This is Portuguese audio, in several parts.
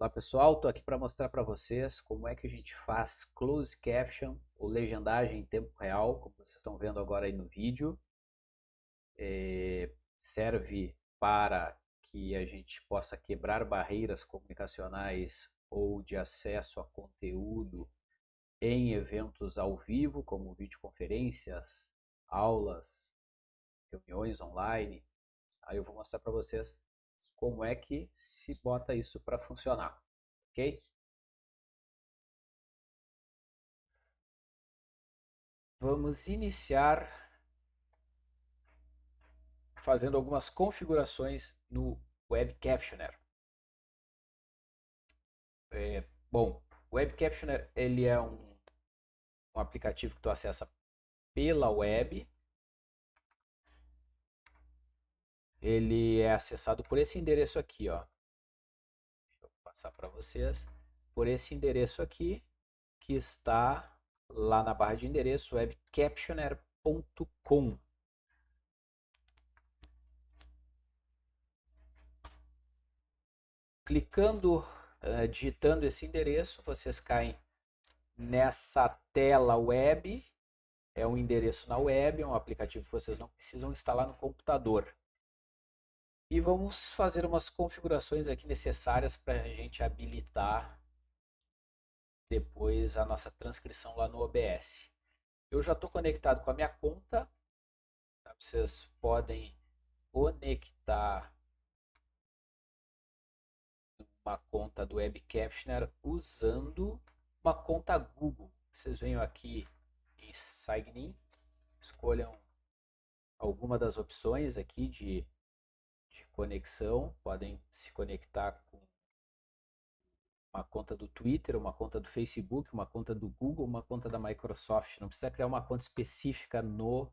Olá pessoal, estou aqui para mostrar para vocês como é que a gente faz close caption ou legendagem em tempo real, como vocês estão vendo agora aí no vídeo. É, serve para que a gente possa quebrar barreiras comunicacionais ou de acesso a conteúdo em eventos ao vivo, como videoconferências, aulas, reuniões online. Aí eu vou mostrar para vocês como é que se bota isso para funcionar, ok? Vamos iniciar fazendo algumas configurações no Web Captioner. É, bom, o Web Captioner ele é um, um aplicativo que tu acessa pela web, ele é acessado por esse endereço aqui, ó. Deixa eu passar para vocês. Por esse endereço aqui, que está lá na barra de endereço webcaptioner.com. Clicando, uh, digitando esse endereço, vocês caem nessa tela web. É um endereço na web, é um aplicativo que vocês não precisam instalar no computador. E vamos fazer umas configurações aqui necessárias para a gente habilitar depois a nossa transcrição lá no OBS. Eu já estou conectado com a minha conta. Tá? Vocês podem conectar uma conta do Web Captioner usando uma conta Google. Vocês venham aqui em Sign In, escolham alguma das opções aqui de conexão, podem se conectar com uma conta do Twitter, uma conta do Facebook, uma conta do Google, uma conta da Microsoft. Não precisa criar uma conta específica no,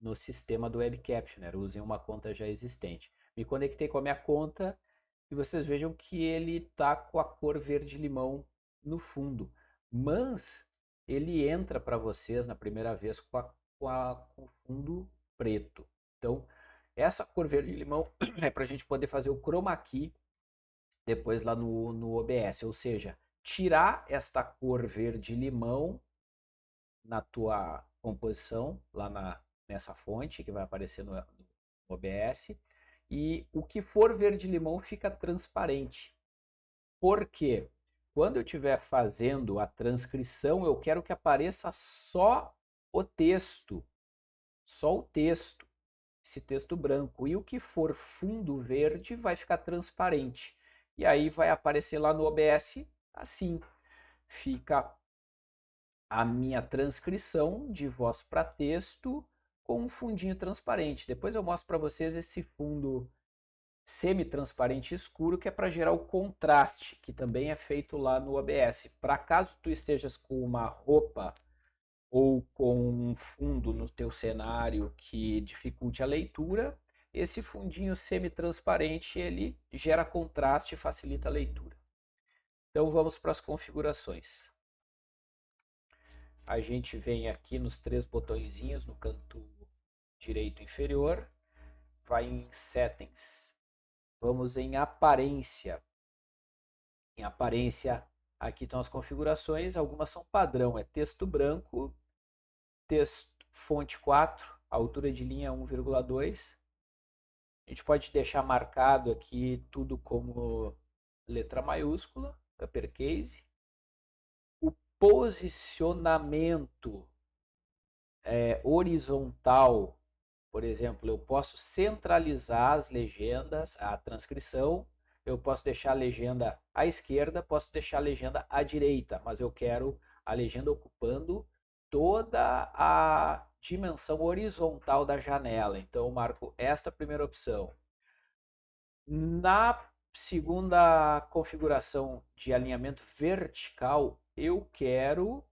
no sistema do Web Captioner, usem uma conta já existente. Me conectei com a minha conta e vocês vejam que ele está com a cor verde-limão no fundo, mas ele entra para vocês na primeira vez com, a, com, a, com fundo preto. Então, essa cor verde-limão é para a gente poder fazer o chroma key depois lá no, no OBS, ou seja, tirar esta cor verde-limão na tua composição, lá na, nessa fonte que vai aparecer no, no OBS, e o que for verde-limão fica transparente. Por quê? Quando eu estiver fazendo a transcrição, eu quero que apareça só o texto, só o texto esse texto branco. E o que for fundo verde vai ficar transparente. E aí vai aparecer lá no OBS assim. Fica a minha transcrição de voz para texto com um fundinho transparente. Depois eu mostro para vocês esse fundo semi-transparente escuro que é para gerar o contraste, que também é feito lá no OBS. Para caso tu estejas com uma roupa ou com um fundo no teu cenário que dificulte a leitura, esse fundinho semi-transparente ele gera contraste e facilita a leitura. Então vamos para as configurações. A gente vem aqui nos três botõezinhos no canto direito inferior, vai em Settings, vamos em Aparência. Em Aparência, aqui estão as configurações, algumas são padrão, é texto branco texto fonte 4, altura de linha 1,2. A gente pode deixar marcado aqui tudo como letra maiúscula, uppercase. O posicionamento é, horizontal, por exemplo, eu posso centralizar as legendas, a transcrição, eu posso deixar a legenda à esquerda, posso deixar a legenda à direita, mas eu quero a legenda ocupando toda a dimensão horizontal da janela. Então eu marco esta primeira opção. Na segunda configuração de alinhamento vertical, eu quero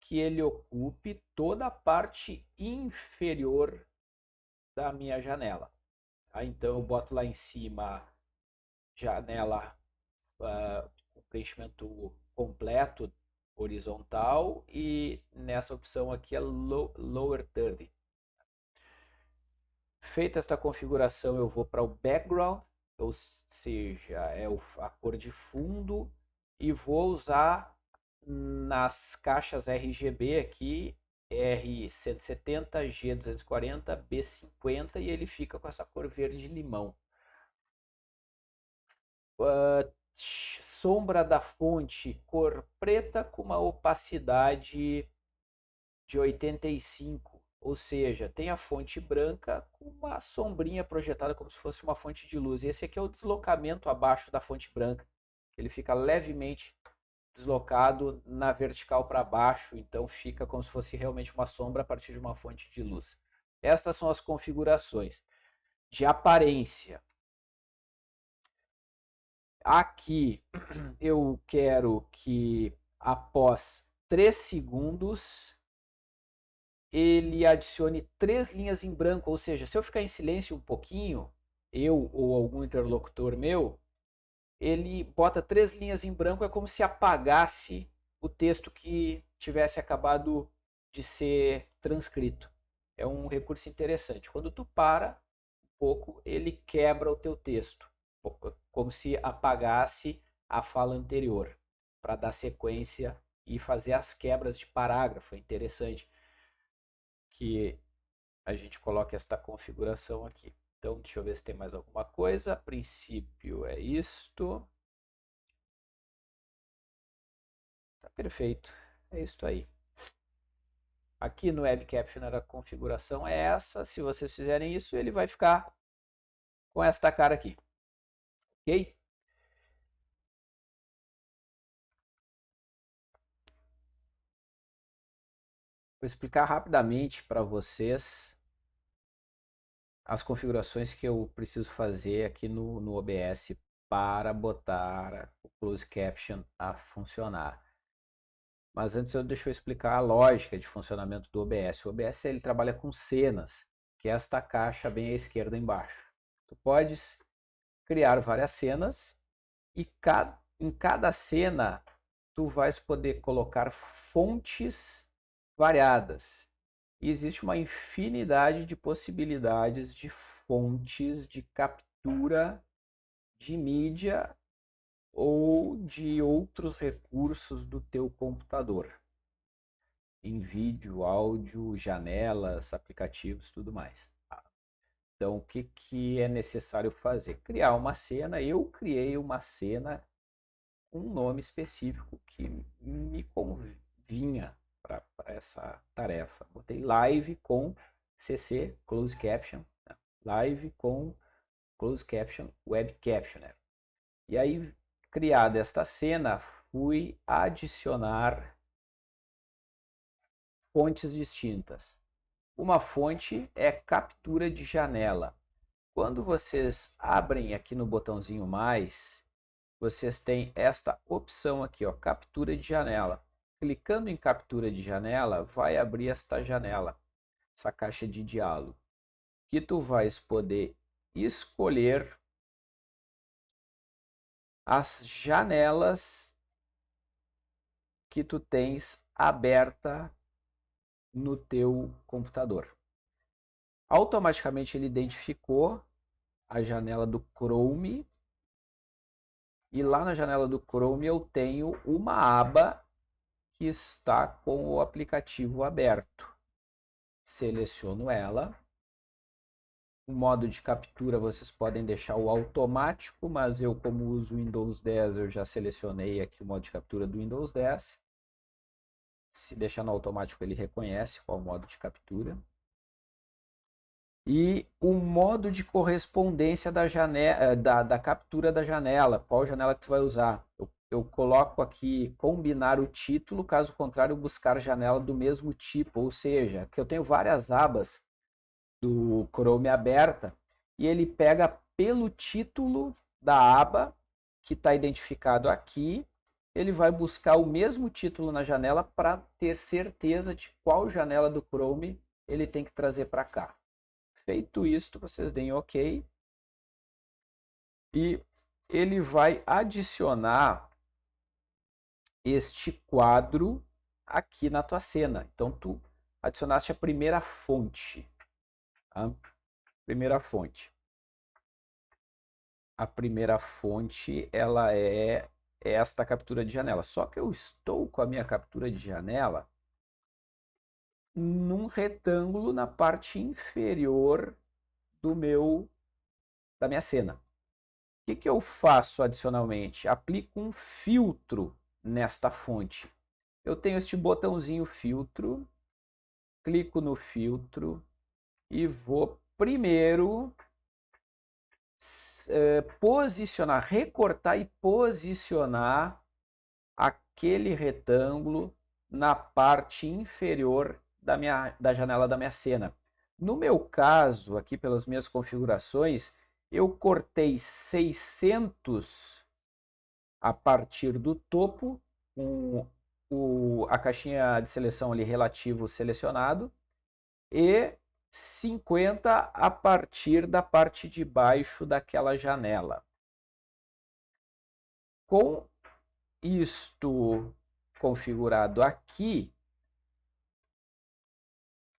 que ele ocupe toda a parte inferior da minha janela. Tá? Então eu boto lá em cima janela uh, com preenchimento completo horizontal e nessa opção aqui é low, Lower 30. Feita esta configuração, eu vou para o Background, ou seja, é a cor de fundo, e vou usar nas caixas RGB aqui, R170, G240, B50, e ele fica com essa cor verde limão. Uh, sombra da fonte, cor preta com uma opacidade de 85, ou seja, tem a fonte branca com uma sombrinha projetada como se fosse uma fonte de luz. Esse aqui é o deslocamento abaixo da fonte branca. Ele fica levemente deslocado na vertical para baixo, então fica como se fosse realmente uma sombra a partir de uma fonte de luz. Estas são as configurações de aparência. Aqui eu quero que após 3 segundos ele adicione três linhas em branco, ou seja, se eu ficar em silêncio um pouquinho, eu ou algum interlocutor meu, ele bota três linhas em branco, é como se apagasse o texto que tivesse acabado de ser transcrito. É um recurso interessante. Quando tu para um pouco, ele quebra o teu texto como se apagasse a fala anterior, para dar sequência e fazer as quebras de parágrafo. É interessante que a gente coloque esta configuração aqui. Então, deixa eu ver se tem mais alguma coisa. A princípio é isto. Tá perfeito. É isto aí. Aqui no Web Captioner a configuração é essa. Se vocês fizerem isso, ele vai ficar com esta cara aqui. Ok? Vou explicar rapidamente para vocês as configurações que eu preciso fazer aqui no, no OBS para botar o Close Caption a funcionar. Mas antes eu deixo eu explicar a lógica de funcionamento do OBS. O OBS ele trabalha com cenas, que é esta caixa bem à esquerda embaixo. Tu podes criar várias cenas e em cada cena tu vais poder colocar fontes variadas. E existe uma infinidade de possibilidades de fontes de captura de mídia ou de outros recursos do teu computador. Em vídeo, áudio, janelas, aplicativos, tudo mais. Então, o que, que é necessário fazer? Criar uma cena. Eu criei uma cena com um nome específico que me convinha para essa tarefa. Botei live com CC, Close Caption, né? live com Close Caption, Web Captioner. E aí, criada esta cena, fui adicionar fontes distintas. Uma fonte é captura de janela. Quando vocês abrem aqui no botãozinho mais, vocês têm esta opção aqui, ó, captura de janela. Clicando em captura de janela, vai abrir esta janela, essa caixa de diálogo, que tu vais poder escolher as janelas que tu tens aberta no teu computador. Automaticamente ele identificou a janela do Chrome e lá na janela do Chrome eu tenho uma aba que está com o aplicativo aberto. Seleciono ela. O modo de captura vocês podem deixar o automático, mas eu como uso Windows 10 eu já selecionei aqui o modo de captura do Windows 10. Se deixar no automático, ele reconhece qual modo de captura. E o modo de correspondência da, janela, eh, da, da captura da janela, qual janela que tu vai usar. Eu, eu coloco aqui combinar o título, caso contrário, buscar janela do mesmo tipo, ou seja, que eu tenho várias abas do Chrome aberta e ele pega pelo título da aba que está identificado aqui ele vai buscar o mesmo título na janela para ter certeza de qual janela do Chrome ele tem que trazer para cá. Feito isso, vocês deem OK. E ele vai adicionar este quadro aqui na tua cena. Então, tu adicionaste a primeira fonte. Tá? Primeira fonte. a primeira fonte ela esta captura de janela. Só que eu estou com a minha captura de janela num retângulo na parte inferior do meu da minha cena. O que, que eu faço adicionalmente? Aplico um filtro nesta fonte. Eu tenho este botãozinho filtro, clico no filtro e vou primeiro eh, posicionar, recortar e posicionar aquele retângulo na parte inferior da, minha, da janela da minha cena. No meu caso, aqui pelas minhas configurações, eu cortei 600 a partir do topo, o, a caixinha de seleção ali relativo selecionado, e 50 a partir da parte de baixo daquela janela. Com isto configurado aqui,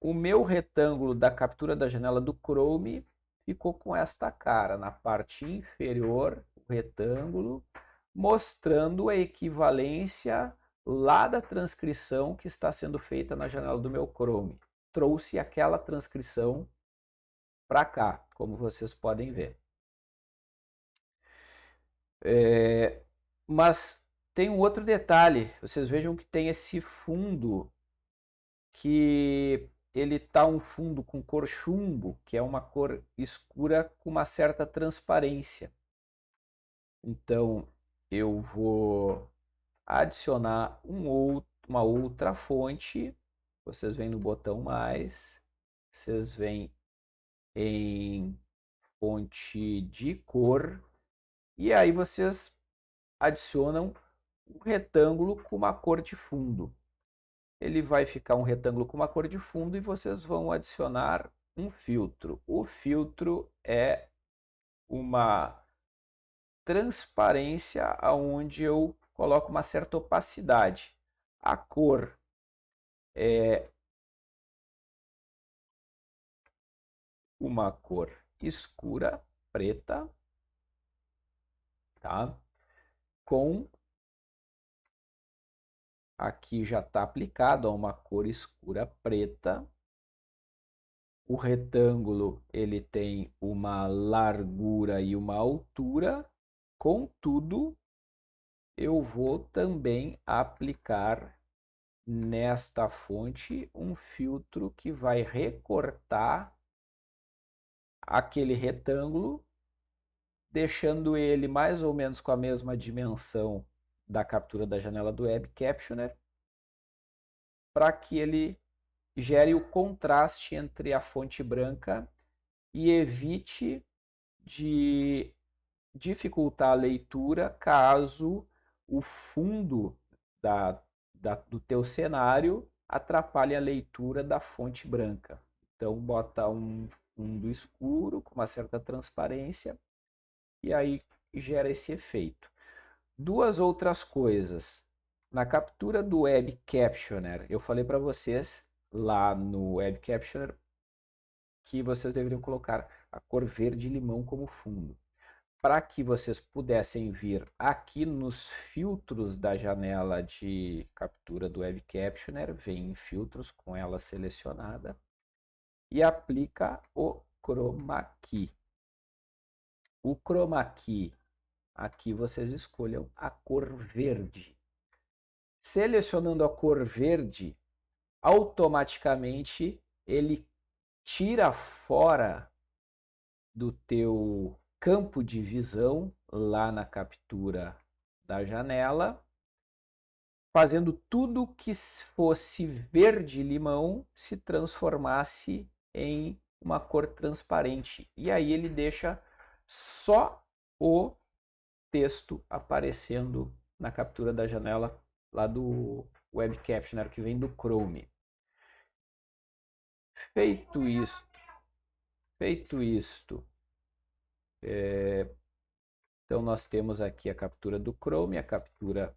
o meu retângulo da captura da janela do Chrome ficou com esta cara, na parte inferior, o retângulo, mostrando a equivalência lá da transcrição que está sendo feita na janela do meu Chrome. Trouxe aquela transcrição para cá, como vocês podem ver. É, mas tem um outro detalhe, vocês vejam que tem esse fundo que ele tá um fundo com cor chumbo, que é uma cor escura com uma certa transparência. Então, eu vou adicionar um outro, uma outra fonte. Vocês vêm no botão mais, vocês vêm em fonte de cor e aí vocês adicionam um retângulo com uma cor de fundo ele vai ficar um retângulo com uma cor de fundo e vocês vão adicionar um filtro. O filtro é uma transparência onde eu coloco uma certa opacidade. A cor é uma cor escura, preta, tá? Com Aqui já está aplicado a uma cor escura preta. O retângulo ele tem uma largura e uma altura. Contudo, eu vou também aplicar nesta fonte um filtro que vai recortar aquele retângulo, deixando ele mais ou menos com a mesma dimensão da captura da janela do Web Captioner para que ele gere o contraste entre a fonte branca e evite de dificultar a leitura caso o fundo da, da, do teu cenário atrapalhe a leitura da fonte branca. Então bota um fundo escuro com uma certa transparência e aí gera esse efeito. Duas outras coisas. Na captura do Web Captioner, eu falei para vocês lá no Web Captioner que vocês deveriam colocar a cor verde limão como fundo. Para que vocês pudessem vir aqui nos filtros da janela de captura do Web Captioner, vem em filtros com ela selecionada e aplica o Chroma Key. O Chroma Key Aqui vocês escolham a cor verde. Selecionando a cor verde, automaticamente ele tira fora do teu campo de visão lá na captura da janela, fazendo tudo que fosse verde limão se transformasse em uma cor transparente. E aí ele deixa só o texto aparecendo na captura da janela lá do Web Captioner que vem do Chrome. Feito isto, feito isto, é, então nós temos aqui a captura do Chrome, a captura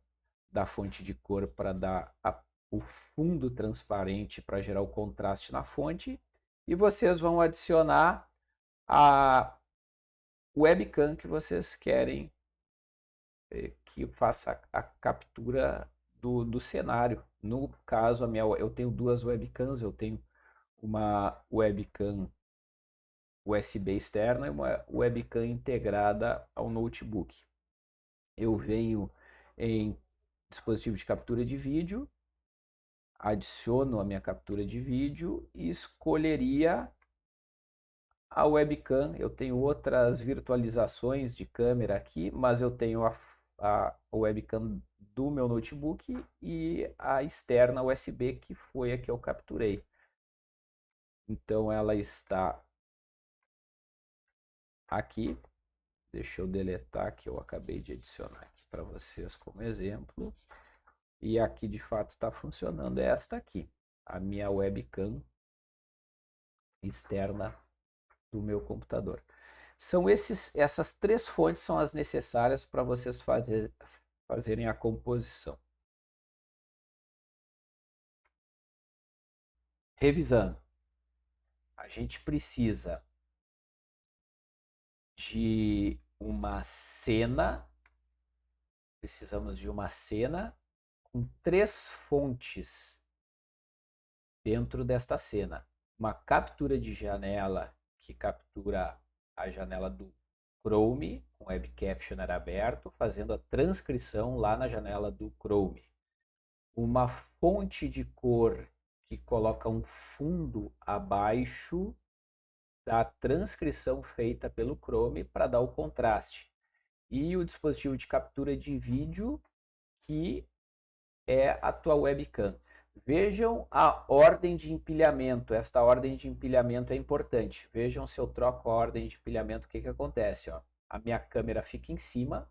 da fonte de cor para dar a, o fundo transparente para gerar o contraste na fonte, e vocês vão adicionar a webcam que vocês querem eh, que faça a captura do, do cenário. No caso, a minha, eu tenho duas webcams, eu tenho uma webcam USB externa e uma webcam integrada ao notebook. Eu venho em dispositivo de captura de vídeo, adiciono a minha captura de vídeo e escolheria a webcam. Eu tenho outras virtualizações de câmera aqui, mas eu tenho a, a webcam do meu notebook e a externa USB que foi a que eu capturei. Então ela está aqui. Deixa eu deletar que eu acabei de adicionar aqui para vocês como exemplo. E aqui de fato está funcionando. É esta aqui, a minha webcam externa do meu computador. São esses, essas três fontes são as necessárias para vocês fazer, fazerem a composição. Revisando, a gente precisa de uma cena, precisamos de uma cena com três fontes dentro desta cena. Uma captura de janela que captura a janela do Chrome, com Web Captioner aberto, fazendo a transcrição lá na janela do Chrome. Uma fonte de cor que coloca um fundo abaixo da transcrição feita pelo Chrome para dar o contraste. E o dispositivo de captura de vídeo que é a tua webcam. Vejam a ordem de empilhamento. Esta ordem de empilhamento é importante. Vejam se eu troco a ordem de empilhamento, o que, que acontece. Ó. A minha câmera fica em cima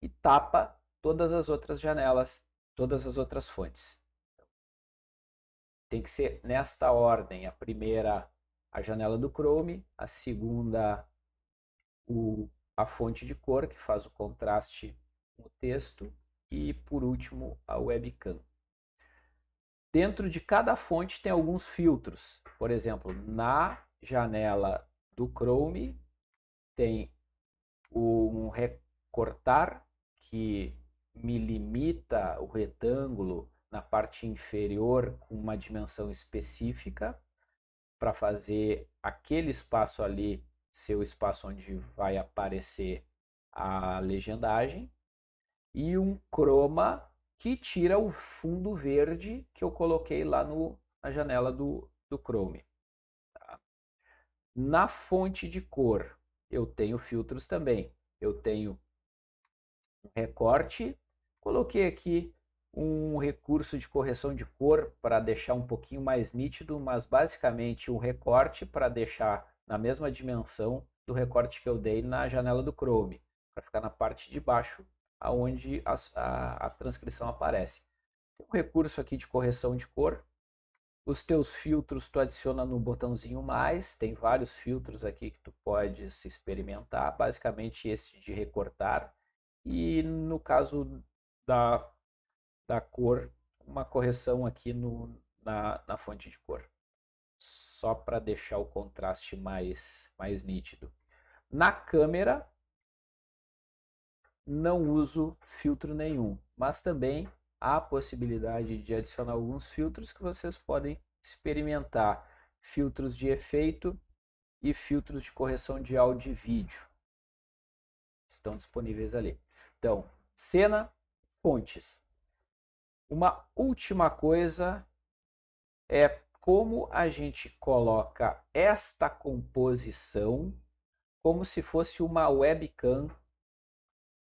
e tapa todas as outras janelas, todas as outras fontes. Tem que ser nesta ordem. A primeira, a janela do Chrome. A segunda, o, a fonte de cor, que faz o contraste com o texto. E, por último, a webcam. Dentro de cada fonte tem alguns filtros. Por exemplo, na janela do Chrome tem um recortar que me limita o retângulo na parte inferior com uma dimensão específica para fazer aquele espaço ali ser o espaço onde vai aparecer a legendagem e um chroma que tira o fundo verde que eu coloquei lá no, na janela do, do Chrome. Tá? Na fonte de cor, eu tenho filtros também. Eu tenho um recorte, coloquei aqui um recurso de correção de cor para deixar um pouquinho mais nítido, mas basicamente um recorte para deixar na mesma dimensão do recorte que eu dei na janela do Chrome, para ficar na parte de baixo aonde a, a, a transcrição aparece. Tem um recurso aqui de correção de cor. Os teus filtros tu adiciona no botãozinho mais, tem vários filtros aqui que tu pode se experimentar, basicamente esse de recortar e no caso da, da cor, uma correção aqui no, na, na fonte de cor, só para deixar o contraste mais, mais nítido. Na câmera, não uso filtro nenhum, mas também há a possibilidade de adicionar alguns filtros que vocês podem experimentar. Filtros de efeito e filtros de correção de áudio e vídeo. Estão disponíveis ali. Então, cena, fontes. Uma última coisa é como a gente coloca esta composição como se fosse uma webcam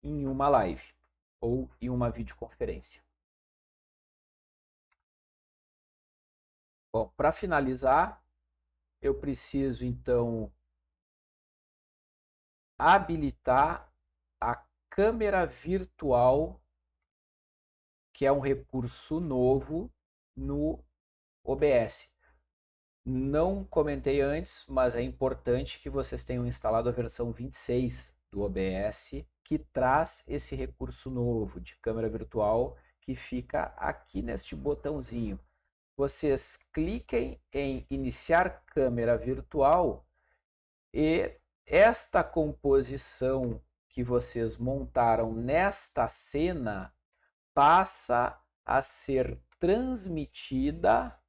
em uma live ou em uma videoconferência. Bom, para finalizar, eu preciso então habilitar a câmera virtual, que é um recurso novo no OBS. Não comentei antes, mas é importante que vocês tenham instalado a versão 26 do OBS que traz esse recurso novo de câmera virtual que fica aqui neste botãozinho. Vocês cliquem em iniciar câmera virtual e esta composição que vocês montaram nesta cena passa a ser transmitida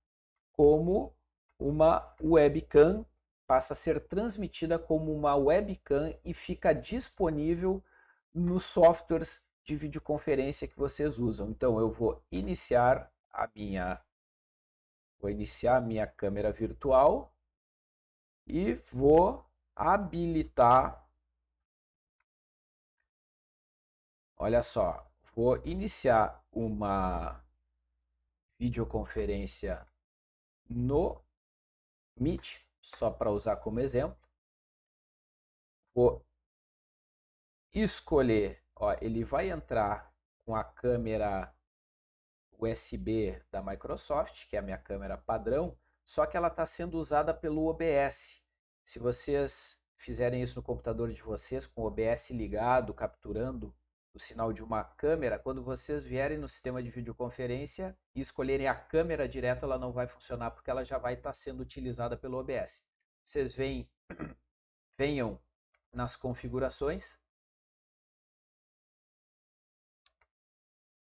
como uma webcam, passa a ser transmitida como uma webcam e fica disponível nos softwares de videoconferência que vocês usam. Então eu vou iniciar a minha vou iniciar a minha câmera virtual e vou habilitar Olha só, vou iniciar uma videoconferência no Meet, só para usar como exemplo. Vou escolher, ó, ele vai entrar com a câmera USB da Microsoft, que é a minha câmera padrão, só que ela está sendo usada pelo OBS. Se vocês fizerem isso no computador de vocês, com o OBS ligado, capturando o sinal de uma câmera, quando vocês vierem no sistema de videoconferência e escolherem a câmera direto, ela não vai funcionar porque ela já vai estar sendo utilizada pelo OBS. Vocês vem, venham nas configurações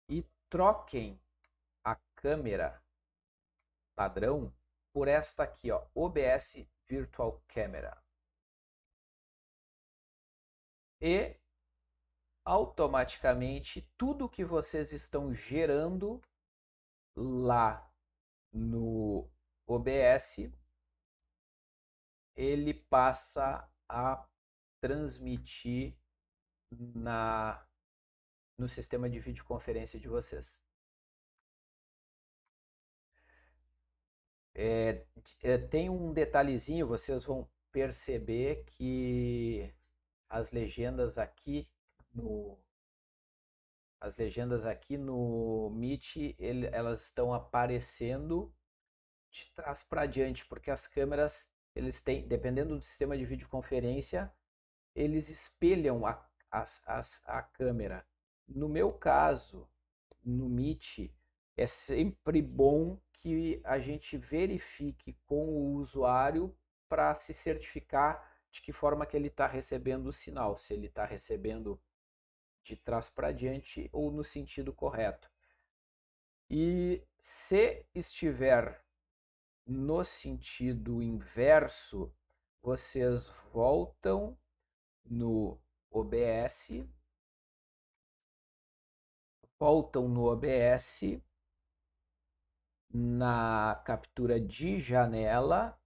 e troquem a câmera padrão por esta aqui, ó, OBS Virtual Camera. E automaticamente tudo que vocês estão gerando lá no OBS, ele passa a transmitir na no sistema de videoconferência de vocês. É, é, tem um detalhezinho, vocês vão perceber que as legendas aqui no as legendas aqui no Meet, ele, elas estão aparecendo de trás para diante, porque as câmeras, eles têm, dependendo do sistema de videoconferência, eles espelham a, a, a, a câmera. No meu caso, no Meet, é sempre bom que a gente verifique com o usuário para se certificar de que forma que ele está recebendo o sinal, se ele está recebendo de trás para diante ou no sentido correto. E se estiver no sentido inverso, vocês voltam no OBS, voltam no OBS, na captura de janela,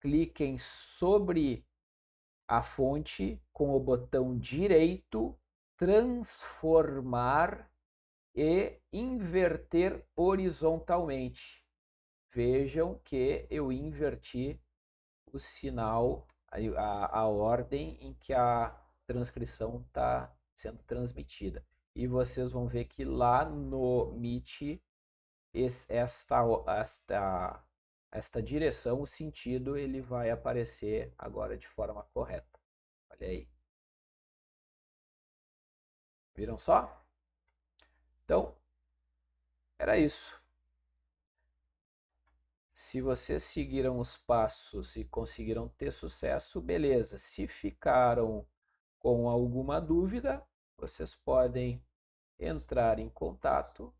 cliquem sobre a fonte com o botão direito transformar e inverter horizontalmente. Vejam que eu inverti o sinal, a, a ordem em que a transcrição está sendo transmitida. E vocês vão ver que lá no Meet, esta, esta, esta direção, o sentido, ele vai aparecer agora de forma correta. Olha aí. Viram só? Então, era isso. Se vocês seguiram os passos e conseguiram ter sucesso, beleza. Se ficaram com alguma dúvida, vocês podem entrar em contato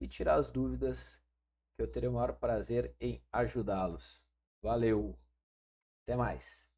e tirar as dúvidas, que eu terei o maior prazer em ajudá-los. Valeu! Até mais!